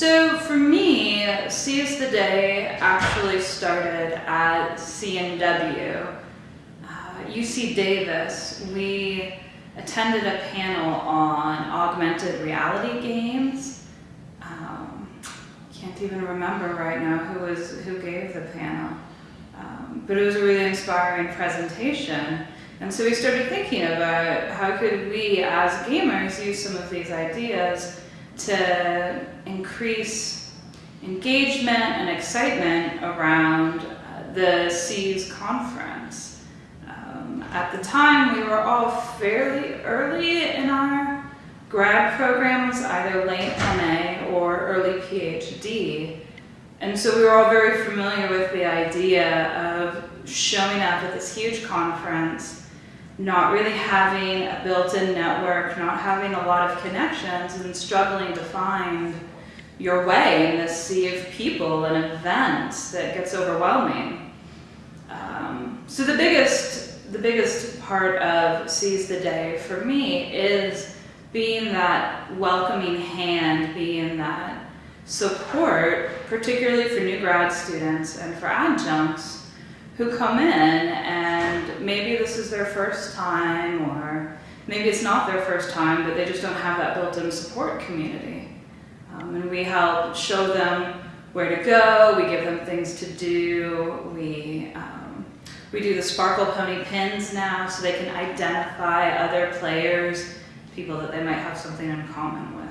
So for me, Seize the Day actually started at C&W. Uh, UC Davis, we attended a panel on augmented reality games. Um, can't even remember right now who was who gave the panel, um, but it was a really inspiring presentation. And so we started thinking about how could we as gamers use some of these ideas to increase engagement and excitement around uh, the Seize conference. Um, at the time, we were all fairly early in our grad programs, either late MA or early PhD. And so we were all very familiar with the idea of showing up at this huge conference not really having a built-in network, not having a lot of connections, and struggling to find your way in this sea of people and events that gets overwhelming. Um, so the biggest, the biggest part of Seize the Day for me is being that welcoming hand, being that support, particularly for new grad students and for adjuncts, who come in and their first time or maybe it's not their first time, but they just don't have that built-in support community. Um, and we help show them where to go, we give them things to do, we, um, we do the Sparkle Pony pins now so they can identify other players, people that they might have something in common with.